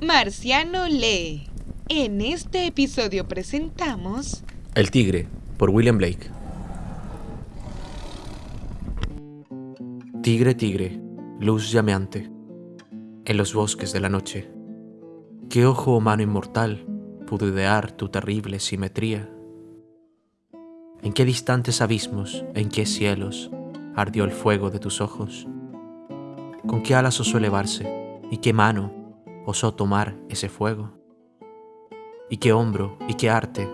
Marciano lee. En este episodio presentamos El Tigre, por William Blake. Tigre, tigre, luz llameante, en los bosques de la noche. ¿Qué ojo o mano inmortal pudo idear tu terrible simetría? ¿En qué distantes abismos, en qué cielos ardió el fuego de tus ojos? ¿Con qué alas osó elevarse y qué mano osó tomar ese fuego? ¿Y qué hombro y qué arte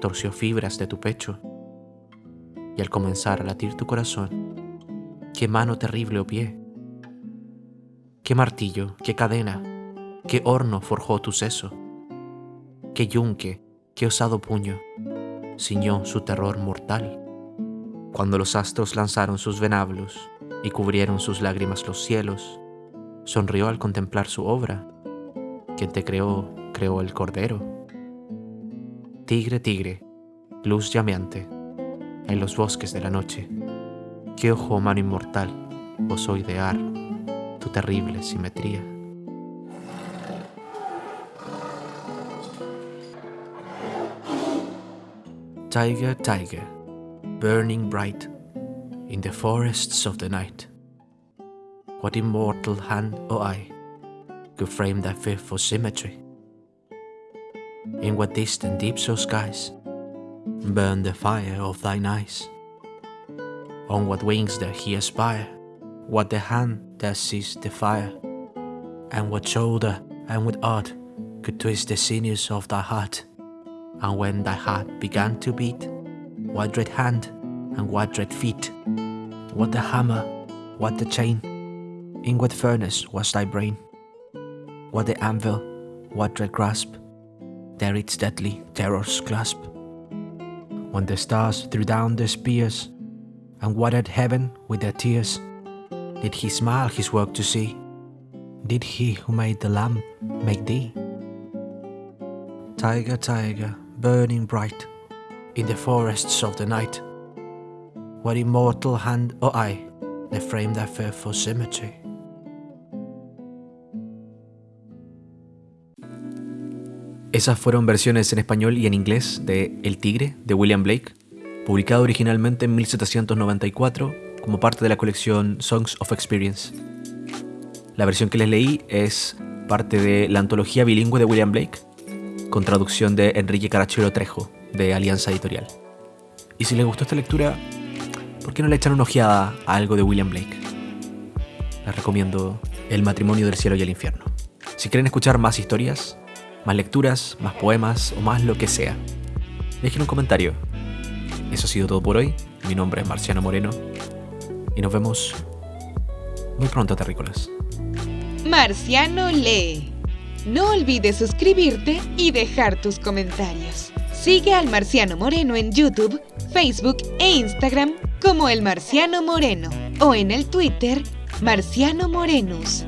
torció fibras de tu pecho? Y al comenzar a latir tu corazón, ¿qué mano terrible o pie? ¿Qué martillo, qué cadena, qué horno forjó tu seso? ¿Qué yunque, qué osado puño ciñó su terror mortal? Cuando los astros lanzaron sus venablos y cubrieron sus lágrimas los cielos, sonrió al contemplar su obra. Quien te creó, creó el cordero. Tigre, tigre, luz llameante, en los bosques de la noche, qué ojo o mano inmortal osó idear tu terrible simetría. Tiger, tiger, burning bright in the forests of the night. What immortal hand or eye could frame thy fearful symmetry? In what distant deeps or skies burn the fire of thine eyes? On what wings doth he aspire? What the hand that sees the fire? And what shoulder and what art could twist the sinews of thy heart? And when thy heart began to beat, what dread hand and what dread feet? What the hammer, what the chain? In what furnace was thy brain? What the anvil, what dread grasp? There its deadly terrors clasp. When the stars threw down their spears and watered heaven with their tears, did he smile his work to see? Did he who made the lamb make thee? Tiger, tiger, burning bright in the forests of the night, what immortal hand or eye they framed thy fearful symmetry? Esas fueron versiones en español y en inglés de El Tigre de William Blake, publicado originalmente en 1794 como parte de la colección Songs of Experience. La versión que les leí es parte de la antología bilingüe de William Blake, con traducción de Enrique Carachero Trejo, de Alianza Editorial. Y si les gustó esta lectura, ¿por qué no le echan una ojeada a algo de William Blake? Les recomiendo El matrimonio del cielo y el infierno. Si quieren escuchar más historias, más lecturas, más poemas o más lo que sea, dejen un comentario. Eso ha sido todo por hoy. Mi nombre es Marciano Moreno y nos vemos muy pronto, terrícolas. Marciano lee. No olvides suscribirte y dejar tus comentarios. Sigue al Marciano Moreno en YouTube, Facebook e Instagram como el Marciano Moreno o en el Twitter Marciano Morenus.